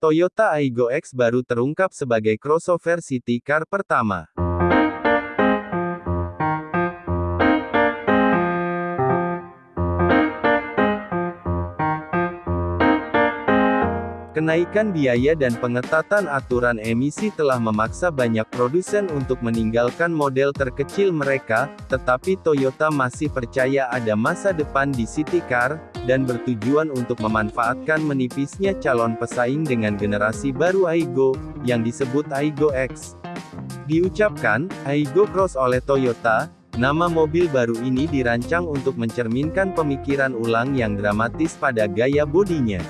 Toyota Aygo X baru terungkap sebagai crossover city car pertama. Kenaikan biaya dan pengetatan aturan emisi telah memaksa banyak produsen untuk meninggalkan model terkecil mereka, tetapi Toyota masih percaya ada masa depan di city car, dan bertujuan untuk memanfaatkan menipisnya calon pesaing dengan generasi baru Aygo, yang disebut Aygo X. Diucapkan, Aygo Cross oleh Toyota, Nama mobil baru ini dirancang untuk mencerminkan pemikiran ulang yang dramatis pada gaya bodinya.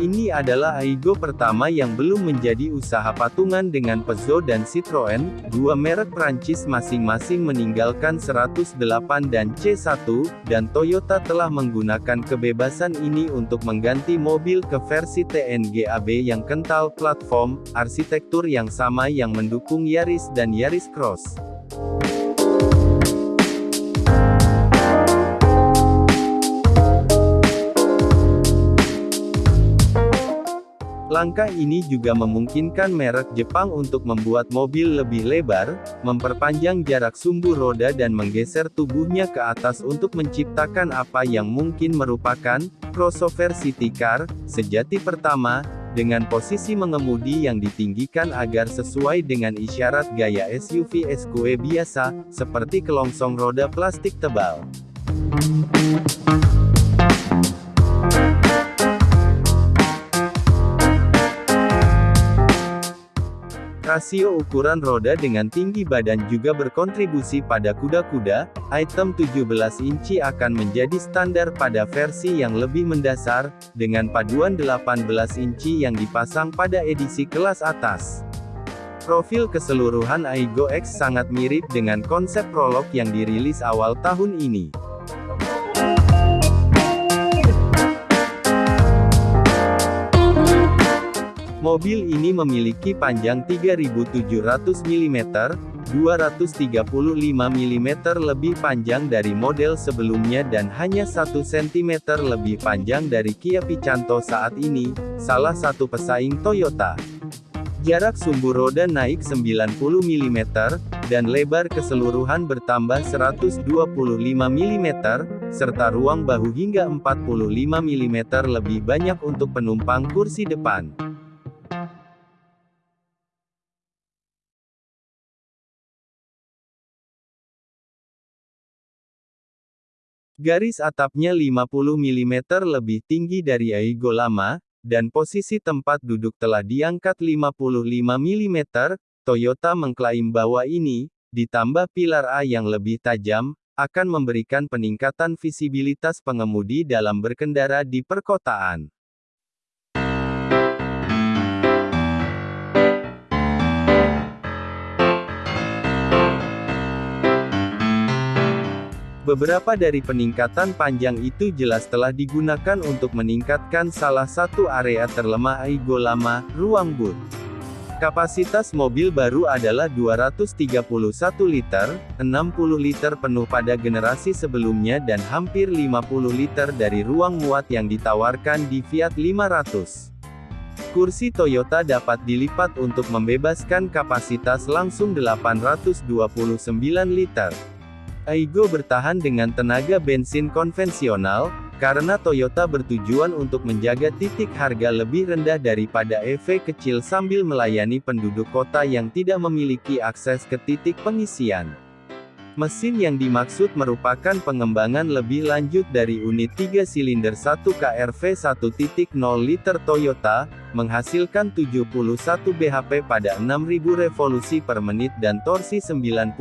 Ini adalah Aigo pertama yang belum menjadi usaha patungan dengan Peugeot dan Citroën, dua merek Prancis masing-masing meninggalkan 108 dan C1, dan Toyota telah menggunakan kebebasan ini untuk mengganti mobil ke versi TNGAB yang kental platform, arsitektur yang sama yang mendukung Yaris dan Yaris Cross. Langkah ini juga memungkinkan merek Jepang untuk membuat mobil lebih lebar, memperpanjang jarak sumbu roda dan menggeser tubuhnya ke atas untuk menciptakan apa yang mungkin merupakan crossover city car sejati pertama, dengan posisi mengemudi yang ditinggikan agar sesuai dengan isyarat gaya SUV SUV biasa, seperti kelongsong roda plastik tebal. Rasio ukuran roda dengan tinggi badan juga berkontribusi pada kuda-kuda, item 17 inci akan menjadi standar pada versi yang lebih mendasar, dengan paduan 18 inci yang dipasang pada edisi kelas atas. Profil keseluruhan Aigo X sangat mirip dengan konsep prolog yang dirilis awal tahun ini. Mobil ini memiliki panjang 3700 mm, 235 mm lebih panjang dari model sebelumnya dan hanya 1 cm lebih panjang dari Kia Picanto saat ini, salah satu pesaing Toyota. Jarak sumbu roda naik 90 mm, dan lebar keseluruhan bertambah 125 mm, serta ruang bahu hingga 45 mm lebih banyak untuk penumpang kursi depan. Garis atapnya 50 mm lebih tinggi dari Aigo lama, dan posisi tempat duduk telah diangkat 55 mm, Toyota mengklaim bahwa ini, ditambah pilar A yang lebih tajam, akan memberikan peningkatan visibilitas pengemudi dalam berkendara di perkotaan. Beberapa dari peningkatan panjang itu jelas telah digunakan untuk meningkatkan salah satu area terlemah Aigo lama, ruang boot. Kapasitas mobil baru adalah 231 liter, 60 liter penuh pada generasi sebelumnya dan hampir 50 liter dari ruang muat yang ditawarkan di Fiat 500. Kursi Toyota dapat dilipat untuk membebaskan kapasitas langsung 829 liter. Aigo bertahan dengan tenaga bensin konvensional, karena Toyota bertujuan untuk menjaga titik harga lebih rendah daripada EV kecil sambil melayani penduduk kota yang tidak memiliki akses ke titik pengisian. Mesin yang dimaksud merupakan pengembangan lebih lanjut dari unit 3 silinder 1 KRV 1.0 liter Toyota, menghasilkan 71 bhp pada 6000 revolusi per menit dan torsi 93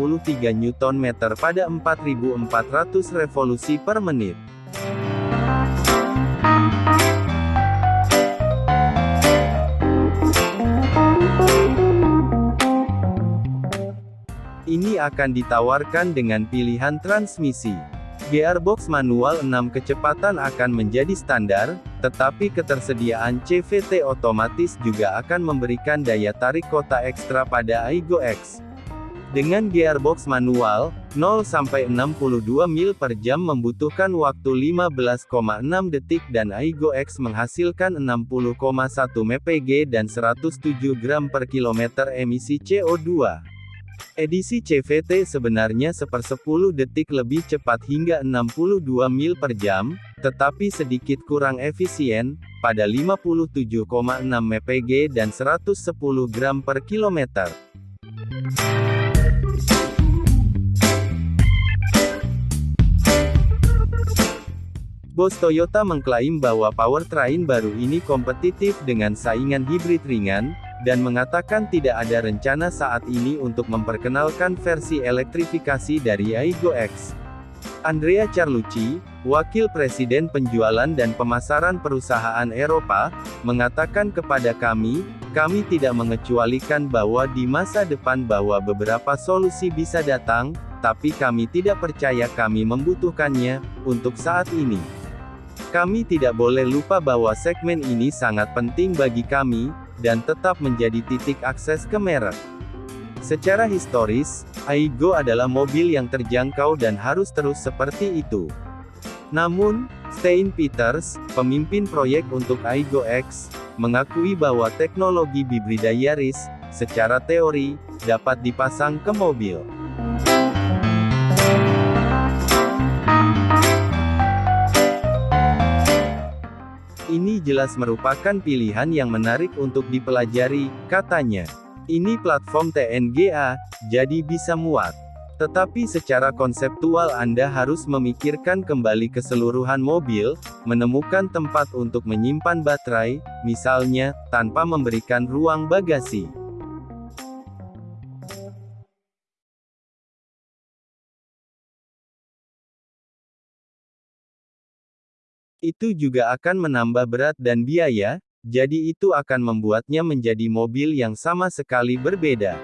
Nm pada 4400 revolusi per menit. Akan ditawarkan dengan pilihan transmisi. Gearbox manual 6 kecepatan akan menjadi standar, tetapi ketersediaan CVT otomatis juga akan memberikan daya tarik kota ekstra pada Aigo X. Dengan gearbox manual, 0-62 mil per jam membutuhkan waktu 15,6 detik dan Aigo X menghasilkan 60,1 mpg dan 107 gram per kilometer emisi CO2. Edisi CVT sebenarnya sepersepuluh detik lebih cepat hingga 62 mil per jam, tetapi sedikit kurang efisien, pada 57,6 mpg dan 110 gram per kilometer. Bos Toyota mengklaim bahwa powertrain baru ini kompetitif dengan saingan hibrid ringan, dan mengatakan tidak ada rencana saat ini untuk memperkenalkan versi elektrifikasi dari Aigo X. Andrea Carlucci, Wakil Presiden Penjualan dan Pemasaran Perusahaan Eropa, mengatakan kepada kami, kami tidak mengecualikan bahwa di masa depan bahwa beberapa solusi bisa datang, tapi kami tidak percaya kami membutuhkannya, untuk saat ini. Kami tidak boleh lupa bahwa segmen ini sangat penting bagi kami, dan tetap menjadi titik akses ke merek. Secara historis, Aigo adalah mobil yang terjangkau dan harus terus seperti itu. Namun, Stein Peters, pemimpin proyek untuk Aigo X, mengakui bahwa teknologi Bibrida Yaris, secara teori, dapat dipasang ke mobil. Ini jelas merupakan pilihan yang menarik untuk dipelajari, katanya. Ini platform TNGA, jadi bisa muat. Tetapi secara konseptual Anda harus memikirkan kembali keseluruhan mobil, menemukan tempat untuk menyimpan baterai, misalnya, tanpa memberikan ruang bagasi. Itu juga akan menambah berat dan biaya, jadi itu akan membuatnya menjadi mobil yang sama sekali berbeda.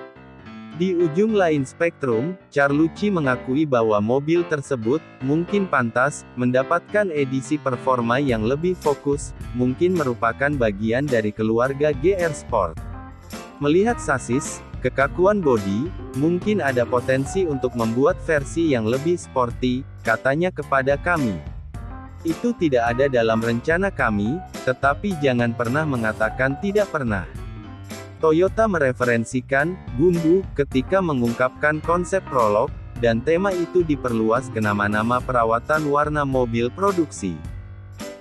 Di ujung lain spektrum, Carlucci mengakui bahwa mobil tersebut, mungkin pantas, mendapatkan edisi performa yang lebih fokus, mungkin merupakan bagian dari keluarga GR Sport. Melihat sasis, kekakuan bodi, mungkin ada potensi untuk membuat versi yang lebih sporty, katanya kepada kami. Itu tidak ada dalam rencana kami, tetapi jangan pernah mengatakan tidak pernah. Toyota mereferensikan bumbu ketika mengungkapkan konsep prolog, dan tema itu diperluas ke nama-nama perawatan warna mobil produksi.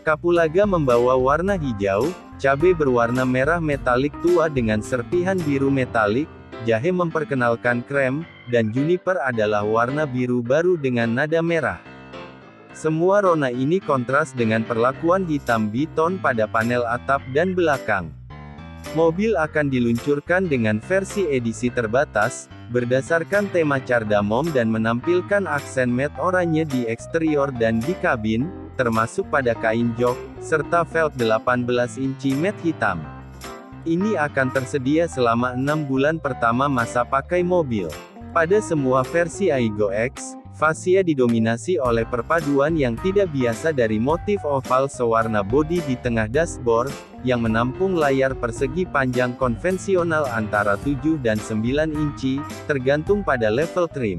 Kapulaga membawa warna hijau, cabai berwarna merah metalik tua dengan serpihan biru metalik, jahe memperkenalkan krem, dan juniper adalah warna biru baru dengan nada merah. Semua rona ini kontras dengan perlakuan hitam biton pada panel atap dan belakang. Mobil akan diluncurkan dengan versi edisi terbatas, berdasarkan tema cardamom dan menampilkan aksen matte oranye di eksterior dan di kabin, termasuk pada kain jok, serta velg 18 inci matte hitam. Ini akan tersedia selama 6 bulan pertama masa pakai mobil. Pada semua versi Aigo X, Fasia didominasi oleh perpaduan yang tidak biasa dari motif oval sewarna bodi di tengah dashboard, yang menampung layar persegi panjang konvensional antara 7 dan 9 inci, tergantung pada level trim.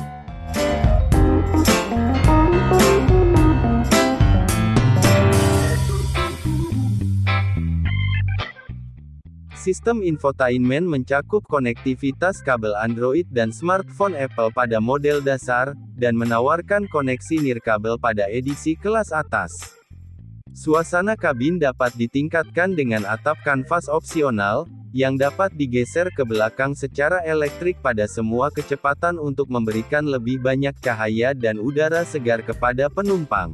Sistem infotainment mencakup konektivitas kabel Android dan smartphone Apple pada model dasar, dan menawarkan koneksi nirkabel pada edisi kelas atas. Suasana kabin dapat ditingkatkan dengan atap kanvas opsional, yang dapat digeser ke belakang secara elektrik pada semua kecepatan untuk memberikan lebih banyak cahaya dan udara segar kepada penumpang.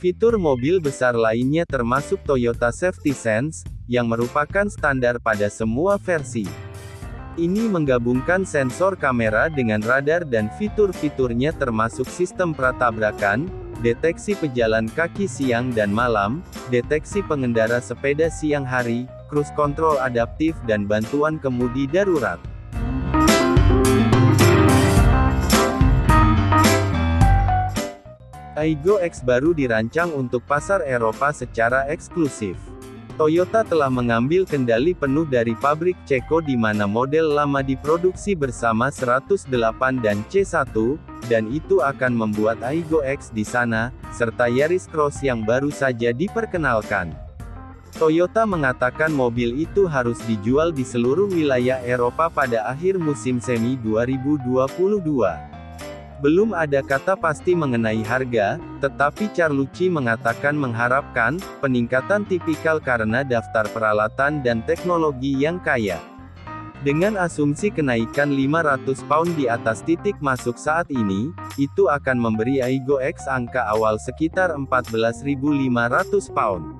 Fitur mobil besar lainnya termasuk Toyota Safety Sense, yang merupakan standar pada semua versi. Ini menggabungkan sensor kamera dengan radar dan fitur-fiturnya termasuk sistem pratabrakan, deteksi pejalan kaki siang dan malam, deteksi pengendara sepeda siang hari, cruise control adaptif dan bantuan kemudi darurat. Aigo X baru dirancang untuk pasar Eropa secara eksklusif. Toyota telah mengambil kendali penuh dari pabrik Ceko di mana model lama diproduksi bersama 108 dan C1, dan itu akan membuat Aigo X di sana, serta Yaris Cross yang baru saja diperkenalkan. Toyota mengatakan mobil itu harus dijual di seluruh wilayah Eropa pada akhir musim semi 2022. Belum ada kata pasti mengenai harga, tetapi Carlucci mengatakan mengharapkan peningkatan tipikal karena daftar peralatan dan teknologi yang kaya. Dengan asumsi kenaikan 500 pound di atas titik masuk saat ini, itu akan memberi Aigo X angka awal sekitar 14.500 pound.